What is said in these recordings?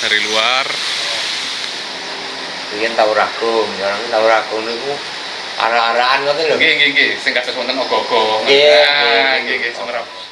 dari luar. Bikin tahu rakum, orang tahu rakum itu arah-arahan ngoten lho. nggih nggih nggih. Sing kados wonten ogo-ogo Nggih, Ah, nggih, nggih nggih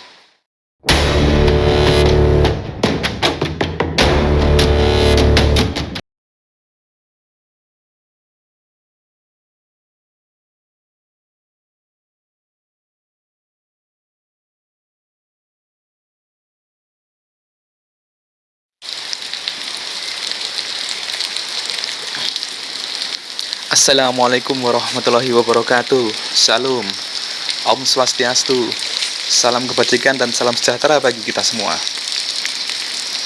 Assalamualaikum warahmatullahi wabarakatuh. Salam. Om Swastiastu. Salam kebajikan dan salam sejahtera bagi kita semua.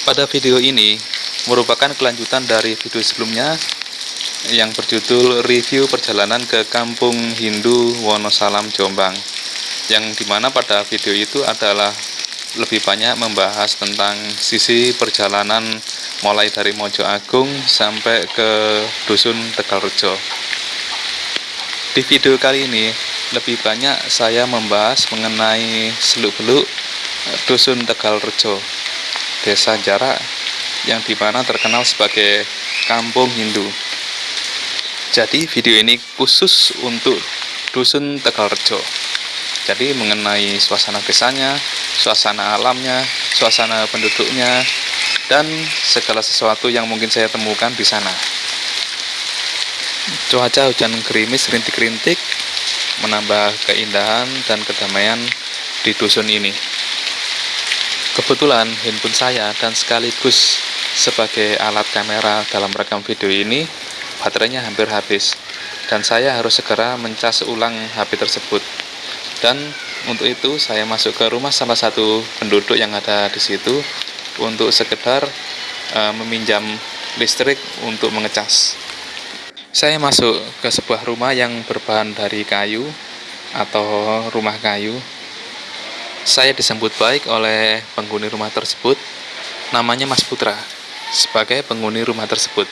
Pada video ini merupakan kelanjutan dari video sebelumnya yang berjudul review perjalanan ke kampung Hindu Wonosalam Jombang yang di mana pada video itu adalah lebih banyak membahas tentang sisi perjalanan mulai dari Mojo Agung sampai ke Dusun Tegalrejo. Di video kali ini lebih banyak saya membahas mengenai seluk-beluk Dusun Tegalrejo, desa jarak yang di mana terkenal sebagai kampung Hindu. Jadi video ini khusus untuk Dusun Tegalrejo. Jadi mengenai suasana desanya, suasana alamnya, suasana penduduknya, dan segala sesuatu yang mungkin saya temukan di sana. Cuaca hujan gerimis rintik-rintik menambah keindahan dan kedamaian di dusun ini. Kebetulan handphone saya dan sekaligus sebagai alat kamera dalam rekam video ini baterainya hampir habis dan saya harus segera mencas ulang HP tersebut. Dan untuk itu saya masuk ke rumah salah satu penduduk yang ada di situ untuk sekedar eh, meminjam listrik untuk mengecas. Saya masuk ke sebuah rumah yang berbahan dari kayu atau rumah kayu. Saya disambut baik oleh penghuni rumah tersebut, namanya Mas Putra, sebagai penghuni rumah tersebut.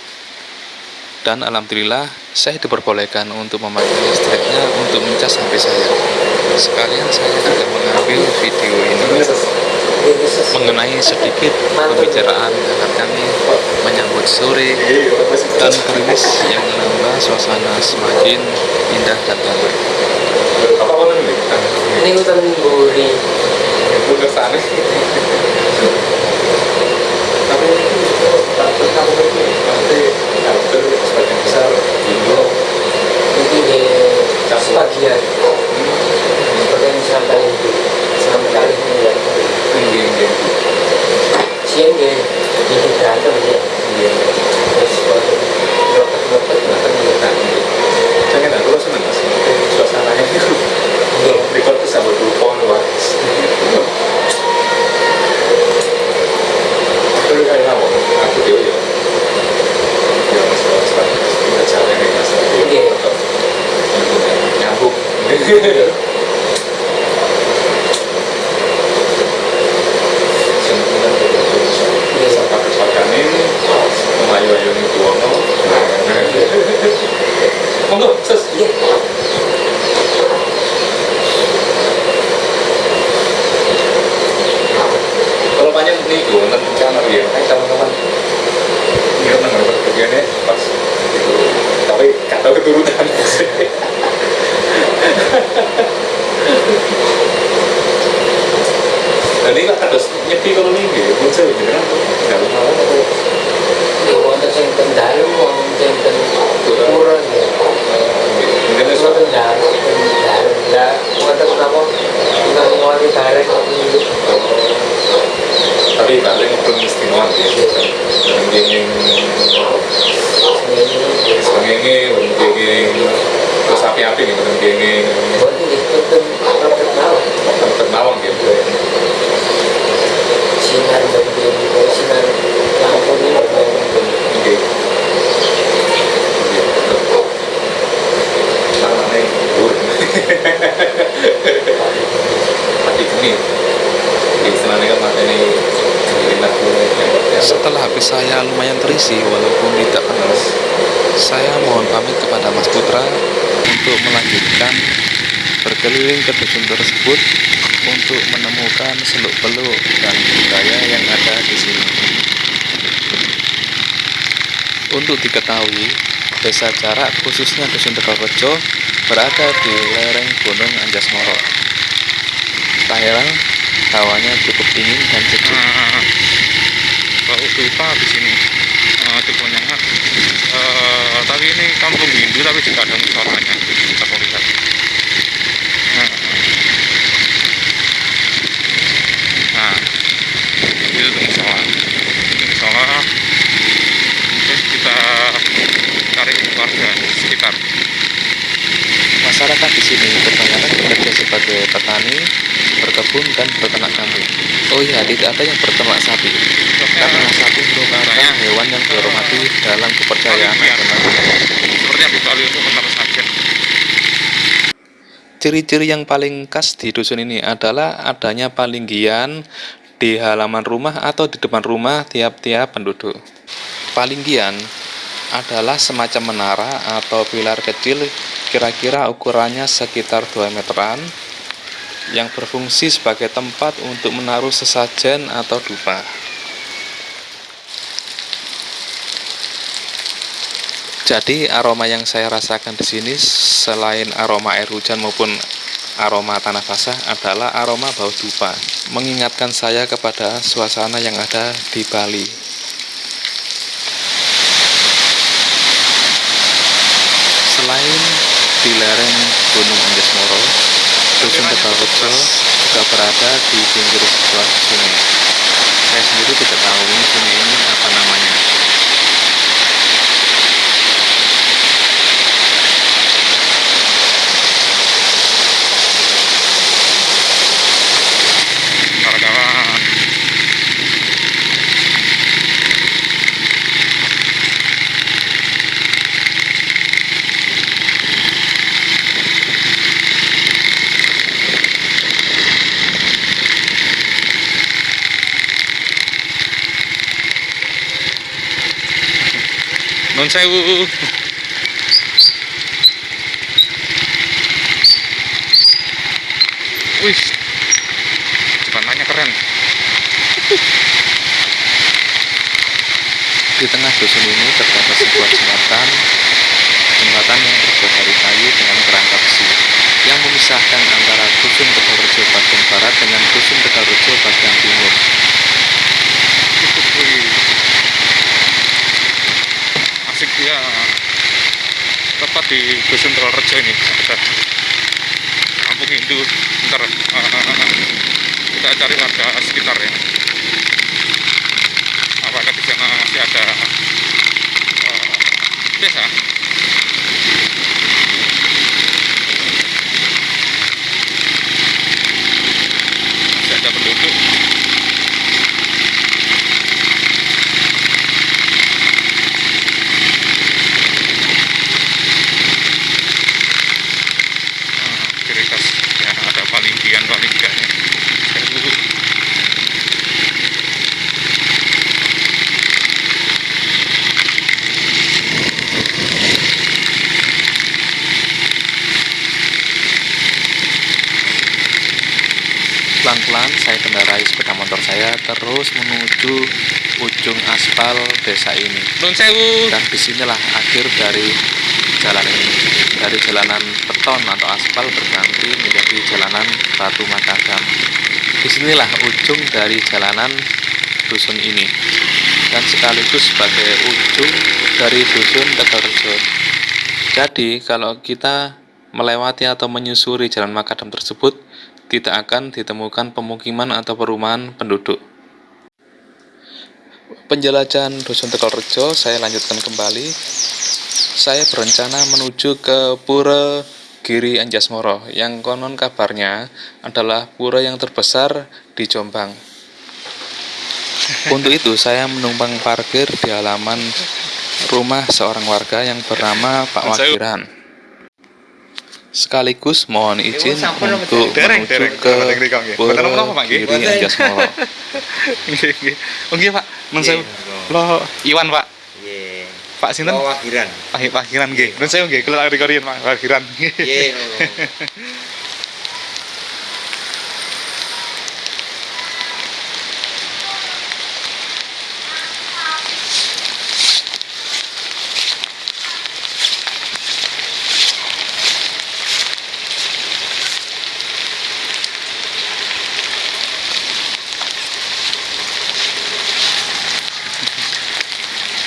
Dan alhamdulillah saya diperbolehkan untuk memakai listriknya untuk mencas HP saya. Sekalian saya juga mengambil video ini mengenai sedikit pembicaraan dengan kami menyambut sore dan gerimis yang menambah suasana semakin indah dan damai. Ini hutan buri. udah sana tapi tapi kamu itu nanti karakter sebagian besar Hindu Ini di sebagian. Sebagian sampai itu sampai kali ini ya. nggih nggih Siang di di berantem ya. nggih Terus dokter-dokter bahkan juga. saya nggak tahu seneng mas suasananya itu Iya. record tuh sambil telepon wah Terus kayak kamu, aku dia ya. Ya mas, mas, mas, kita jalan nih mas. Iya. Nyambung. Sempurna Iya. Sampai kesokan ini, melayu-ayu ini tuono. Monggo, ses. Iya. Kalau banyak nih gue nonton channel ya, kan teman-teman dia nonton bagiannya pas itu, tapi gak tahu keturunan. Dan ini kan nyepi kalau gitu, muncul beneran, nggak tahu apa. Ya wonten sing ten dalu, wonten sing ten kurang ya. Mungkin itu Wonten dalu, ten dalu. Lah wonten napa? Tukang ngoni bareng kok niku. tapi paling belum istimewa ya. Dan gini, sebagainya, gini, terus api-api gitu, dan gini, Wonten itu ten roket mawon. ternawang gitu. Sinar begini, sinar lampu ini Oke. Namanya bur. Mati geni. Istilahnya kan Setelah habis saya lumayan terisi walaupun tidak kenal, saya mohon pamit kepada Mas Putra untuk melanjutkan berkeliling ke dusun tersebut untuk menemukan seluk beluk dan budaya yang ada di sini. Untuk diketahui, desa jarak khususnya Dusun Tegalrejo berada di lereng Gunung Anjasmoro. Tak heran, hawanya cukup dingin dan sejuk. Nah, bau dupa di sini uh, menyengat Eh, tapi ini kampung Hindu tapi juga ada musholanya kita mau lihat nah, nah itu tuh musola musola oke kita cari warga sekitar Masyarakat di sini kebanyakan bekerja sebagai petani, berkebun, dan beternak kambing. Oh iya, tidak ada yang berternak sapi, karena sapi merupakan hewan yang dihormati dalam kepercayaan agama. seperti yang di Bali untuk menara sajen Ciri-ciri yang paling khas di dusun ini adalah adanya palinggian di halaman rumah atau di depan rumah tiap-tiap penduduk. Palinggian adalah semacam menara atau pilar kecil kira-kira ukurannya sekitar 2 meteran yang berfungsi sebagai tempat untuk menaruh sesajen atau dupa. Jadi aroma yang saya rasakan di sini selain aroma air hujan maupun aroma tanah basah adalah aroma bau dupa, mengingatkan saya kepada suasana yang ada di Bali. Selain di lereng Gunung Anjasmoro, Dusun Tegalrejo juga berada di pinggir sebuah sungai. Saya sendiri tidak tahu ini sungai ini apa namanya. kawan-kawan Sewu. Wih, jembatannya keren. Di tengah dusun ini terdapat sebuah jembatan, jembatan yang terbuat dari kayu dengan kerangka besi, yang memisahkan antara dusun Tegalrejo bagian barat dengan dusun Tegalrejo bagian timur. Wih. Asik ya. Tepat di dusun Tegalrejo ini ada kampung Hindu. Ntar eh, kita cari warga sekitar ya. Apakah di sana masih ada eh, desa? Masih ada penduduk. Ah, ciri khas ya ada palinggian palinggiannya Sewu. Pelan-pelan saya kendarai sepeda motor saya terus menuju ujung aspal desa ini. Nun sewu Dan di sinilah akhir dari jalan ini. Dari jalanan beton atau aspal berganti menjadi jalanan batu makadam. Di sinilah ujung dari jalanan dusun ini. Dan sekaligus sebagai ujung dari dusun Tegalrejo. Jadi kalau kita melewati atau menyusuri jalan makadam tersebut, tidak akan ditemukan pemukiman atau perumahan penduduk. Penjelajahan Dusun Tegalrejo saya lanjutkan kembali. Saya berencana menuju ke Pura Giri Anjasmoro yang konon kabarnya adalah pura yang terbesar di Jombang. Untuk itu saya menumpang parkir di halaman rumah seorang warga yang bernama Pak Wakiran. Sekaligus mohon izin untuk Dereng, menuju dereng. ke Boten apa-apa, Pak, nggih. Pak. Nun monggo. Lo Iwan, Pak. Nggih. Pak sinten? Oh, wakiran. Pak Pak Hiran nggih. Nun sewu nggih, kula Pak Pak Hiran. Nggih,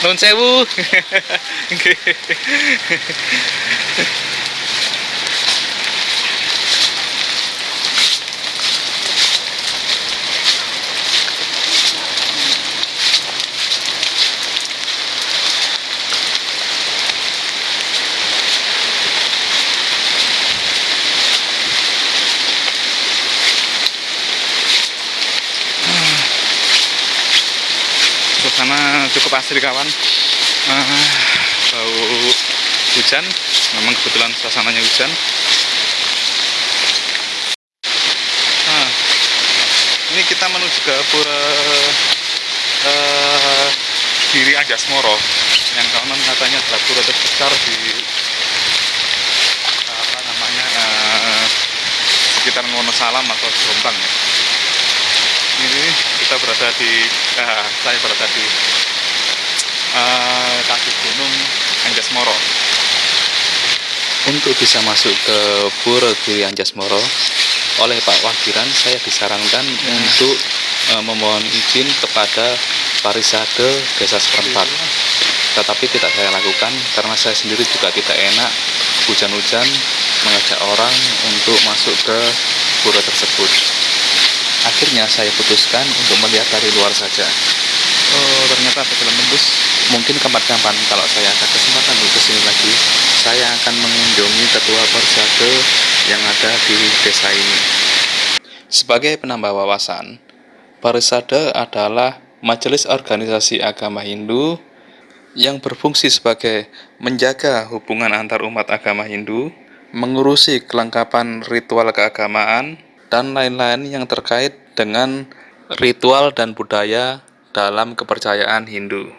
Nun sewu. Nggih. suasana cukup asri kawan. Ah, bau hujan. Memang kebetulan suasananya hujan. Ah, ini kita menuju ke pura eh, Giri Anjasmoro. Yang konon katanya adalah pura terbesar di apa namanya eh, sekitar Wonosalam atau Jombang ya. Ini kita berada di ah, saya berada di eh, kaki gunung Anjasmoro. Untuk bisa masuk ke Pura Giri Anjasmoro oleh Pak Wagiran saya disarankan untuk eh, memohon izin kepada Parisade Desa setempat. Tetapi tidak saya lakukan karena saya sendiri juga tidak enak hujan-hujan mengajak orang untuk masuk ke pura tersebut. Akhirnya saya putuskan untuk melihat dari luar saja oh ternyata ada jalan tembus. Mungkin kapan-kapan kalau saya ada kesempatan untuk ke sini lagi saya akan mengunjungi ketua persada yang ada di desa ini. Sebagai penambah wawasan Parisada adalah majelis organisasi agama Hindu yang berfungsi sebagai menjaga hubungan antar umat agama Hindu, mengurusi kelengkapan ritual keagamaan, dan lain-lain yang terkait dengan ritual dan budaya dalam kepercayaan Hindu.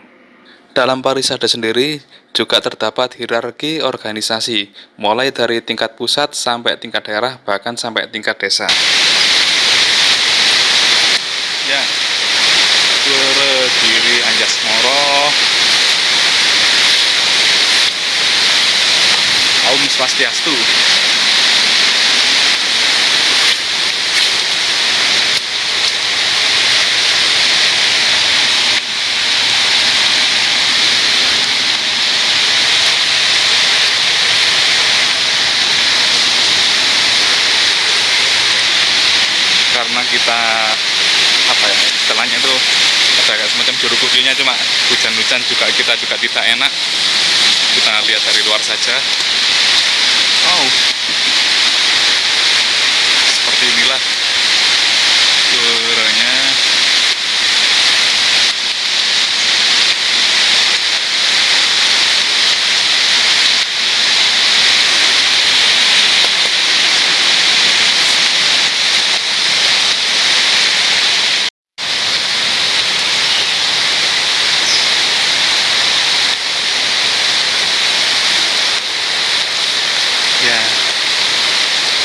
Dalam parisada sendiri juga terdapat hierarki organisasi, mulai dari tingkat pusat sampai tingkat daerah, bahkan sampai tingkat desa. Ya, Pura Giri Anjasmoro, Om Swastiastu. karena kita apa ya istilahnya itu ada kayak semacam juru kuncinya cuma hujan-hujan juga kita juga tidak enak. Kita lihat dari luar saja. Oh seperti inilah puranya ya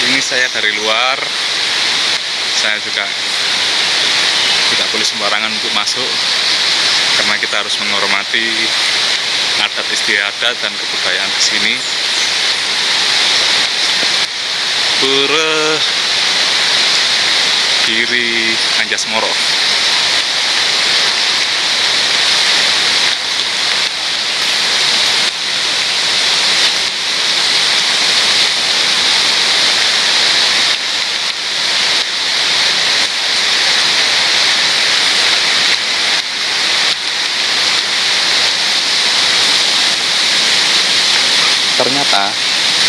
ini saya dari luar saya juga tidak boleh sembarangan untuk masuk karena kita harus menghormati adat istiadat dan kebudayaan di sini. Pura Giri Anjasmoro Ternyata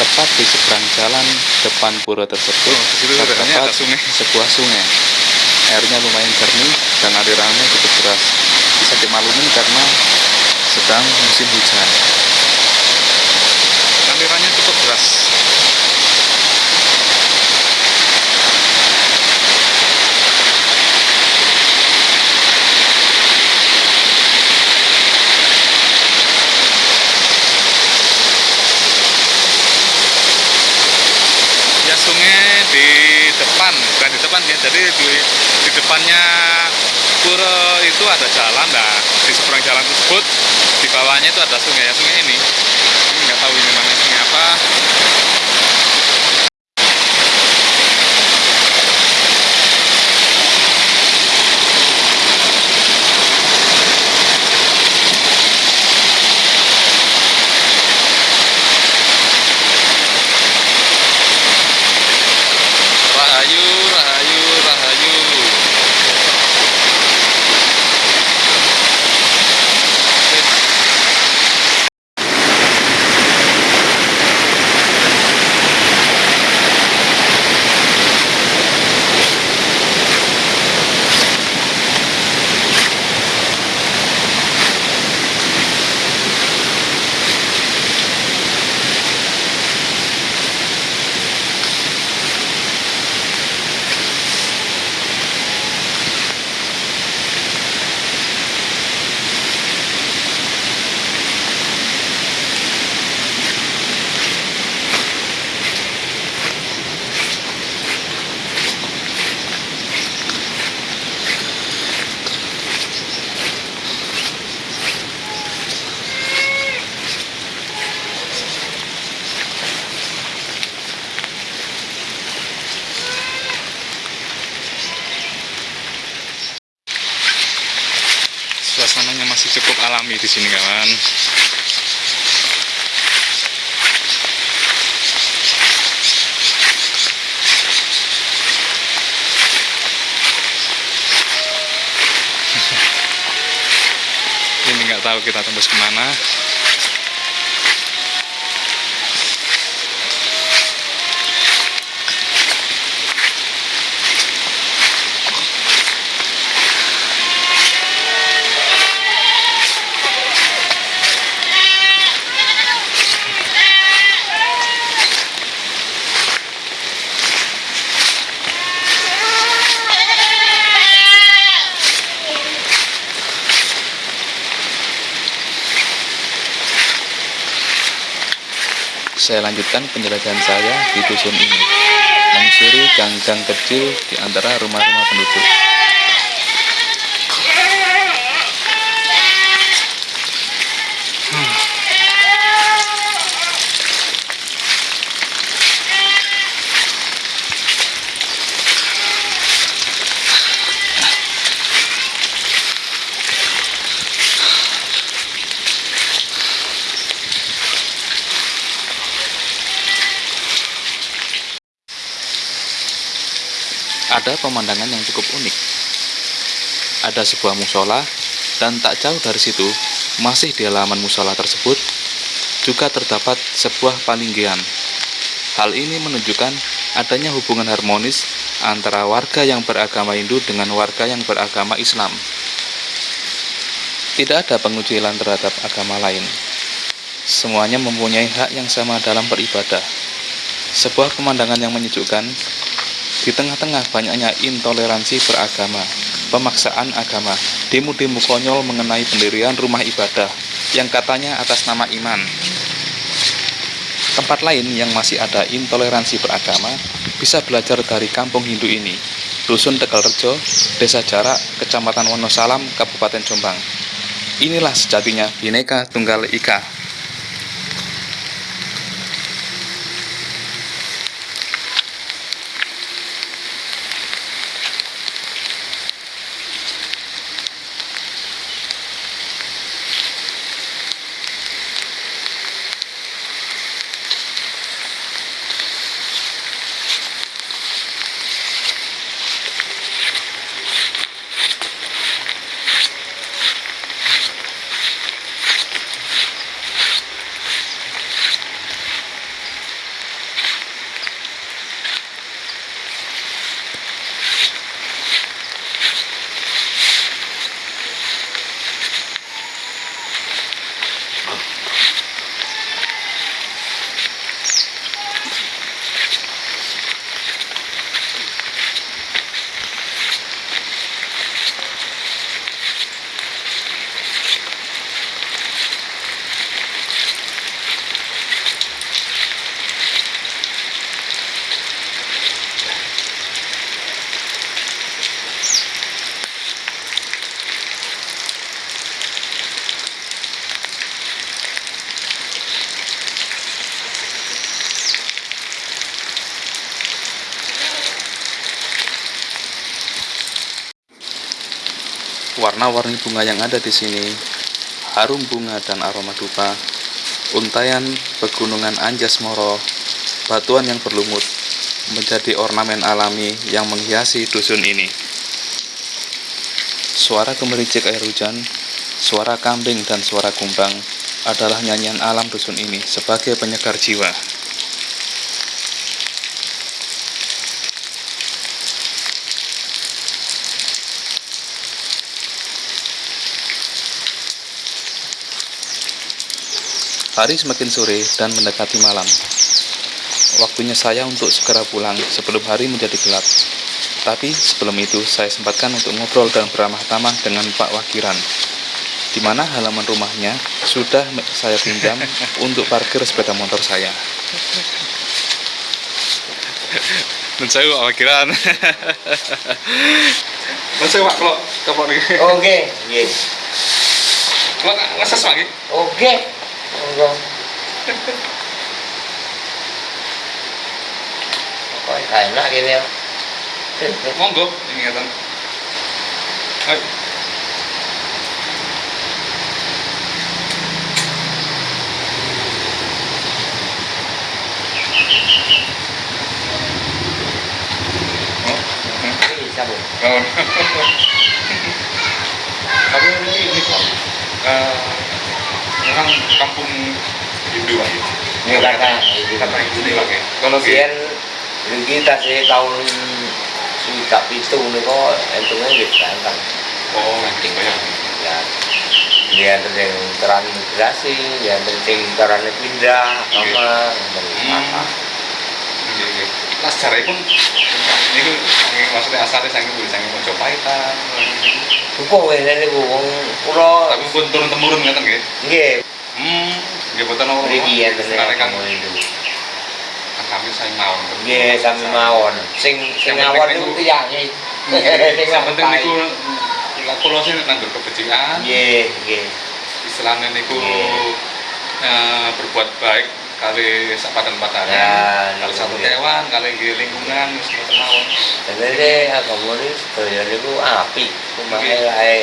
tepat di seberang jalan depan pura tersebut Oh, terdapat sungai. sebuah sungai. Airnya lumayan jernih dan alirannya cukup deras. Bisa dimaklumin karena sedang musim hujan. alirannya cukup deras ya sungai di depan bukan di depan ya jadi di, di depannya pura itu ada jalan nah di seberang jalan tersebut di bawahnya itu ada sungai ya sungai ini. Nggak tahu ini namanya sungai apa Saya lanjutkan penjelajahan saya di dusun ini, menyusuri gang-gang kecil di antara rumah-rumah penduduk. Ada pemandangan yang cukup unik. Ada sebuah musola, dan tak jauh dari situ, masih di halaman musola tersebut, juga terdapat sebuah palinggian. Hal ini menunjukkan adanya hubungan harmonis antara warga yang beragama Hindu dengan warga yang beragama Islam. Tidak ada pengucilan terhadap agama lain. Semuanya mempunyai hak yang sama dalam beribadah. Sebuah pemandangan yang menyejukkan di tengah-tengah banyaknya intoleransi beragama, pemaksaan agama, demo-demo konyol mengenai pendirian rumah ibadah yang katanya atas nama iman. Tempat lain yang masih ada intoleransi beragama bisa belajar dari kampung Hindu ini, Dusun Tegalrejo, Desa Jarak, Kecamatan Wonosalam, Kabupaten Jombang. Inilah sejatinya Bhinneka Tunggal Ika. Warna-warni bunga yang ada di sini, harum bunga dan aroma dupa, untayan pegunungan Anjas Moro, batuan yang berlumut, menjadi ornamen alami yang menghiasi dusun ini. Suara gemericik air hujan, suara kambing dan suara kumbang adalah nyanyian alam dusun ini sebagai penyegar jiwa. Hari semakin sore dan mendekati malam. Waktunya saya untuk segera pulang sebelum hari menjadi gelap. Tapi sebelum itu saya sempatkan untuk ngobrol dan beramah tamah dengan Pak Wakiran. Di mana halaman rumahnya sudah saya pinjam untuk parkir sepeda motor saya. Dan saya Pak Wakiran. Dan saya Pak kalau kapok nih. Oke, không không coi thầy nó kia nè mong cướp thì nghe thằng ấy sao buồn không biết cái gì không? Memang kampung Hindu Bang. ya? Ini kata itu. Kata Hindu nih ya. Kalau nggih, Biyen iki tasih tahun swidak pitu niku entungnya nggih ganteng. oh nanti banyak. Ya. Dia ada yang teran migrasi, dia ada yang teran pindah, sama Hmm. apa. Nah, sejarah pun ini maksudnya asalnya sangat boleh sangat Mojopaitan. Buku ngene niku wong kula Tapi pun turun temurun ngeten nggih. nggih Hmm, nggih boten ora. mriki enten Sekarang kan itu. kami saya mau. Nggih sami mawon. Sing sing Yang awon penting niku niku- tiyange. Sing Yang penting niku kula sih nanggur kebajikan. Nggih, nggih. Istilahnya niku eh, berbuat baik kali sapadan patane. Ya, kali niku satu nggih. kewan, kali nggih lingkungan wis mboten mawon. Sebenarnya agama ini sedaya niku apik, cuma Nggih. lae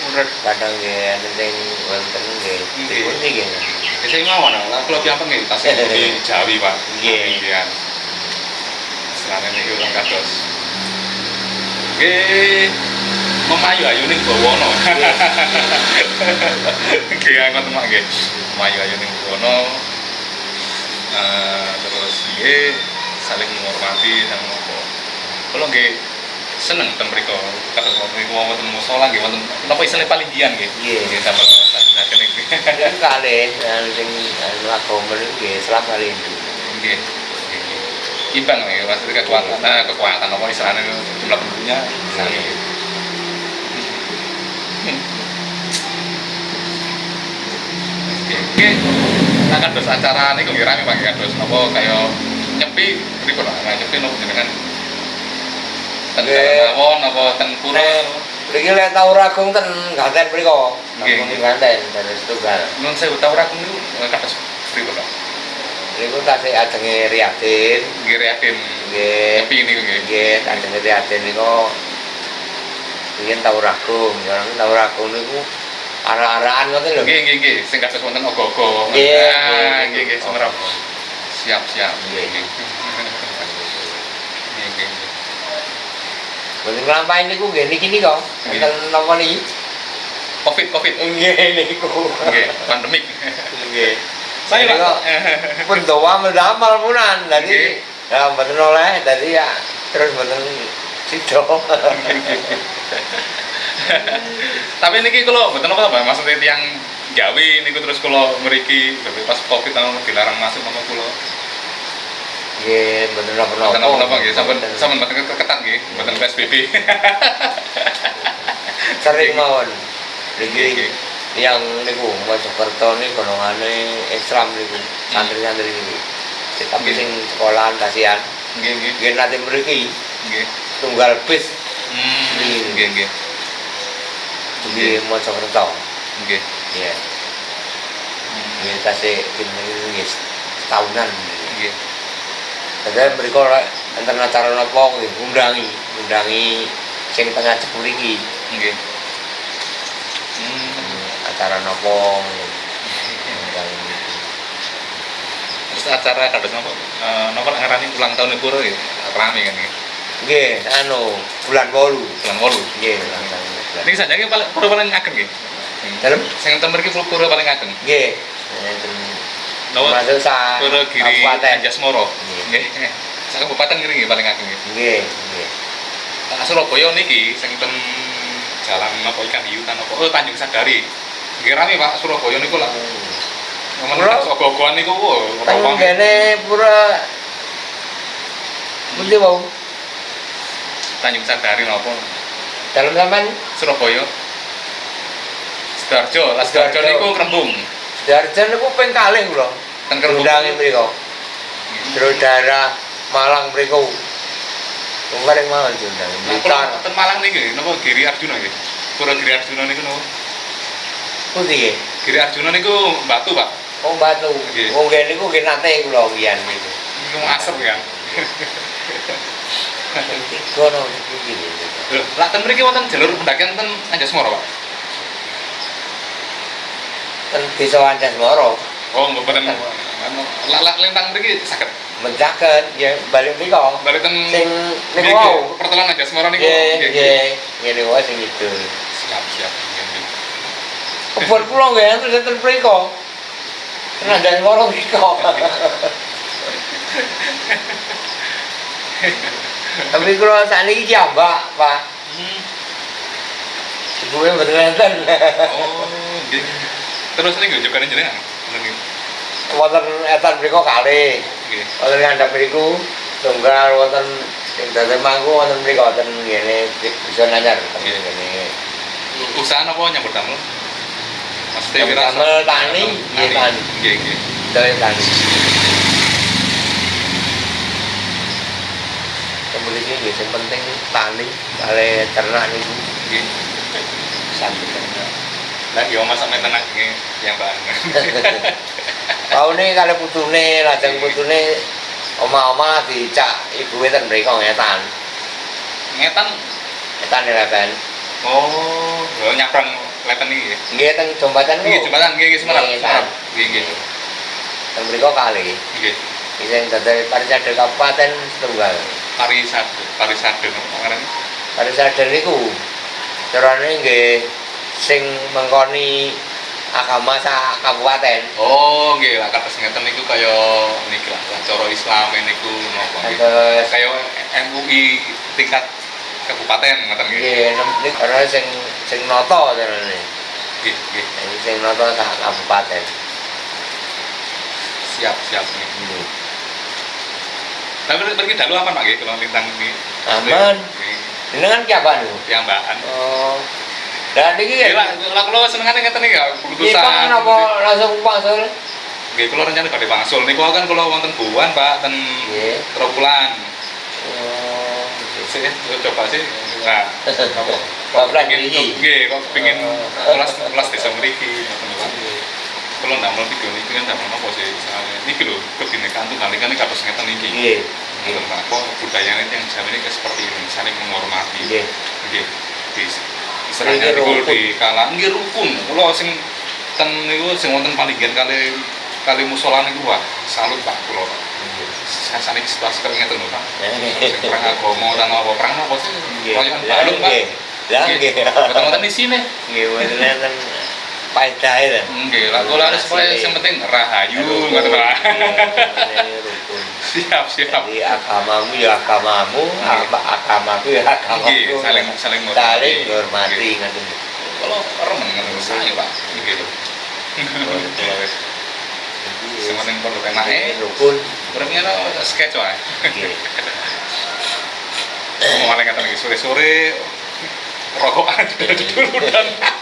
Menurut kadang nggih enten sing wonten nggih. Nggih. Dipun nggih. Ya saya mawon lah kula piyambak nggih tasih di Jawi, Pak. Nggih. Nggih. Istilahnya niku orang kados. Nggih. Memayu ayu ning bawana. Nggih ngoten mak nggih. Memayu ayu ning bawana. Eh, terus nggih saling menghormati dan apa. Kalau nggih seneng ten mriko kados niku wonten musala nggih wonten napa istilah paling gian nggih. Nggih. Nggih sampe saken iki. Kalih yang sing anu agama niku nggih Islam kali Hindu. Nggih. Imbang ya, maksudnya kekuatan, nah, kekuatan apa istilahnya jumlah penduduknya sami. Oke, oke. Nah, kan dos acara ini kok rame Pak ya, dos apa kayak nyepi pripun lah, nah, nyepi nopo jenengan ten mawon apa ten pura mriki lek tau ragung ten ganten mriko. Nggih. ganten dari setunggal. nun saya tahu rakum niku kados pripun Pak? Niku tasih ajenge Riyadin. Nggih reatin Nggih. nyepi niku nggih. Nggih, ajenge Riyadin niku Biyen tau ragung, ya tau ragung niku arah-arahan ngoten lho. Nggih, nggih, nggih, sing kados wonten ogo-ogo. Nggih, Ah, nggih, nggih, nggih. Siap, siap. Nggih. Nggih. Mboten nglampahi niku nggih niki nika. Napa niki? Covid, Covid. Nggih niku. Nggih, pandemik. Nggih. Saya kok pun doa mendamel punan. Dadi ya mboten oleh dadi ya terus mboten sido. Tapi niki kalau mboten apa Pak, maksudnya tiang gawe niku terus kalau mriki pas Covid nang dilarang masuk nama kula. Nggih, mboten napa-napa. Mboten napa-napa nggih, sampean Mboten. sampean mboten keketan nggih, mboten PSBB. sering mawon. Niki nggih. yang niku Mojokerto ini golongane Islam niku. Santri-santri niku. Tapi sing sekolahan kasihan. Nggih, nggih. Nggih nanti mriki Nggih. tunggal bis Hmm, nggih, nggih. Di Mojokerto. Nggih. Iya. Nggih tasih pinten nggih setahunan. Nggih. Padahal mereka lek enten acara napa nggih undangi, undangi sing tengah cepul iki. Nggih. Hmm. Acara napa undangi. Terus acara kados napa? Eh napa lek ngarani ulang tahun Pura ya? Rame kan nggih. Nggih, anu bulan 8. Bulan 8. Nggih, bulan 8. Niki saja paling pura paling ageng nggih. Dalem? Sing enten mriki pura paling ageng. Nggih. Masuk sa Pura Giri. Anjasmara. Nggih. Nggih. Sak kabupaten ngene nggih paling ageng nggih. Nggih, nggih. Nah, Surabaya niki sing ten jalan apa ikan hiu kan apa? Oh Tanjung Sadari. Nggih rame Pak Surabaya niku lah. Ngomong Pura- ogo-ogoan niku rawang. kene pura Pundi wau? Tanjung Sadari napa? Dalem sampean Surabaya. Sidoarjo, lah Sidoarjo Sidoarjo. niku Krembung. Darjan niku ping kalih kula. Ten Krembung. Mriko. Terus daerah Malang mriko. Wong paling mawon diundang. Nah, Blitar. ten Malang niki napa Giri Arjuna nggih? Pura Giri Arjuna niku napa? Pundi nggih? Giri Arjuna niku batu, Pak. Oh batu. Wong kene niku nggih nate kula wiyan niku. Niku asep kan. Tiga no iki. Lho, lah ten mriki wonten jalur pendakian ten Anjasmara, Pak. Ten desa Anjasmara. Oh, mboten. Anu, Lah lah lintang mriki saged. mencaket ya balik mriko balik ten sing niku wau pertelan aja Semarang niku nggih Nggih, ngene wae sing itu siap siap kebon kula nggih enten enten mriko Nandang loro mriko Tapi kula sakniki ki ambak, Pak. Hmm. Enten. oh terus niku jogane jenengan Ngoten niku. Wonten etan mriko kalih. nggih Wonten ngandhap mriku tunggal wonten ing dadi mangku wonten mriko wonten ngene bisa nanyar ngene. usaha apa nyambut damel maksudnya Nyambut wira damel tani, nggih, tani. nggih nggih Dari tani. Kemudian ini sing penting tani kali ternak nggih sambil ternak. Lah yo masak tenak nggih yang bahan. Taune kali putune, lajeng putune oma-oma dicak ibuke ten mriko ngetan. Ngetan. Ngetan leben. Oh, yo nyabrang leten iki. Nggih teng jembatan Nggih, jembatan nggih Semarang. Nggih, Semarang. Nggih nggih. Teng mriko kali. Nggih. Sing dadi Parisade Kabupaten Tunggal. Parisade, parisade ngaran. Parisade niku carane nggih sing mengkoni agama sak kabupaten. Oh, nggih lah kados ngeten niku kaya niki lah cara Islam niku napa nggih. Kaya MUI tingkat kabupaten ngoten nggih. nggih niku ora sing sing nata carane. Nggih, nggih. Sing nata sak kabupaten. Siap, siap nggih. Tapi pergi dalu aman Pak nggih kalau lintang nggih. Aman. Jenengan ki apa niku? Piyambakan. Oh. Dan iki Nggih lah, kula senengane ngeten iki ya. Pak, napa langsung pangsul? Nggih, kula rencana badhe wangsul. Niku kan kula wonten buwan, Pak, ten Nggih. Tropulan. Oh. Sih, coba sih. Nah, Kepingin- mriki. Nggih, kok kepengin Oh. kelas kelas desa mriki Pak. Kula ndamel video niki kan ndamel napa sih? Misalnya niki lho, kebinekaan tunggal ika niki kados ngeten niki. Nggih. Pak. Kok budayanya yang jaman ini seperti ini, saling menghormati. Nggih. Nggih. Di istilahnya niku rukun. di kala nggih rukun. Kula sing ten niku sing wonten palinggihan kali kali musola niku wah salut Pak kula. Saya sanik situasi kali ngeten lho Pak. Perang agama dan apa perang apa sih? Royokan balung Pak. Lah nggih. Boten-boten di sini. Nggih, wonten paedahe ten. Nggih, lah kula harus supaya yang penting rahayu ngoten Pak. Rukun. Siap, siap. Jadi agamamu ya agamamu, Nggih. apa agamaku ya agamaku. Nggih, saling saling saling menghormati. menghormati Nggih. ngoten. Kalau remen ngoten saya Pak. Nggih lho. Kula sing penting perlu enake. rukun. Uripnya no sketch wae. Nggih. Mau malah kata lagi sore-sore rokokan dulu dan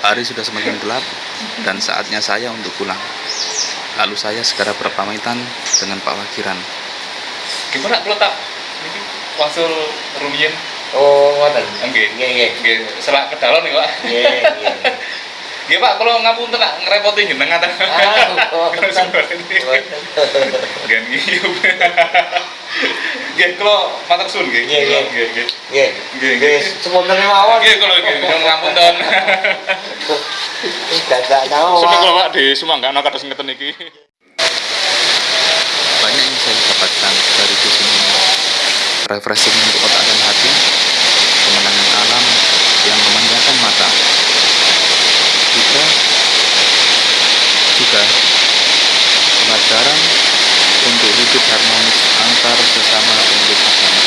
Hari sudah semakin gelap dan saatnya saya untuk pulang. Lalu saya segera berpamitan dengan Pak Wakiran. gimana kalau tak ini wasul rumiyin Oh, ngoten. Nggih. Nggih, nggih. nggih selak kedalon nih Pak Nggih, nggih. nggih Pak kalau ngapunten nak ngerepoti jenengan ta Ah, ngoten. nggih ngiyup nggih kalau matur suwun nggih Nggih, nggih. nggih nggih Nggih. Nggih, Nggih, semonten mawon. nggih kalau nggih ngapunten Dadak nyawa. Sampai kalau Pak di Sumanggana kados ngeten iki Banyak yang saya dapatkan dari dusun ini. Refreshing untuk otak dan hati, kemenangan alam yang memanjakan mata. Juga, juga pelajaran untuk hidup harmonis antar sesama pemeluk agama.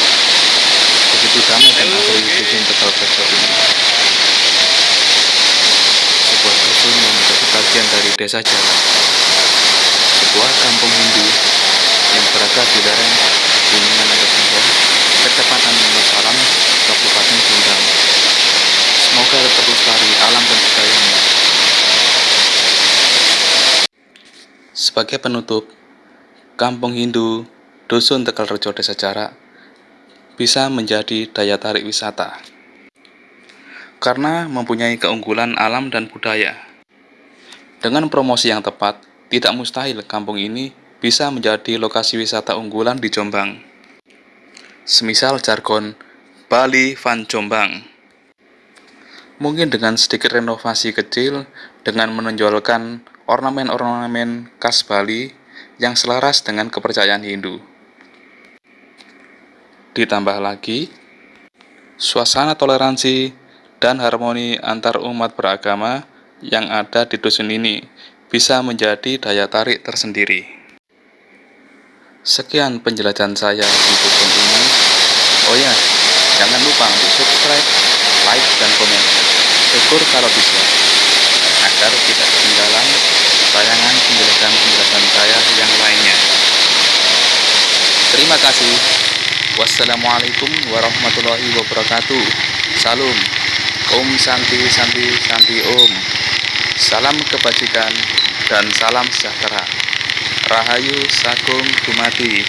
Begitu damai dan asri dusun Tegal Rejo ini. Sebuah dusun yang menjadi bagian dari desa Jawa sebuah kampung Hindu yang berada di lereng Gunungan Agasinggo, Kecamatan Mas Alam, Kabupaten Sumedang. Semoga tetap lestari alam dan budayanya. Sebagai penutup, Kampung Hindu Dusun Tegal Rejo Desa Jarak bisa menjadi daya tarik wisata karena mempunyai keunggulan alam dan budaya. Dengan promosi yang tepat, tidak mustahil kampung ini bisa menjadi lokasi wisata unggulan di Jombang. Semisal jargon Bali Van Jombang. Mungkin dengan sedikit renovasi kecil dengan menonjolkan ornamen-ornamen khas Bali yang selaras dengan kepercayaan Hindu. Ditambah lagi, suasana toleransi dan harmoni antar umat beragama yang ada di dusun ini bisa menjadi daya tarik tersendiri. Sekian penjelasan saya di dusun ini. Oh ya, jangan lupa untuk subscribe, like, dan komen. Syukur kalau bisa, agar tidak ketinggalan tayangan penjelasan-penjelasan saya yang lainnya. Terima kasih. Wassalamualaikum warahmatullahi wabarakatuh. Salam. Om Santi Santi Santi Om. Salam kebajikan dan salam sejahtera. Rahayu Sagung Dumadi.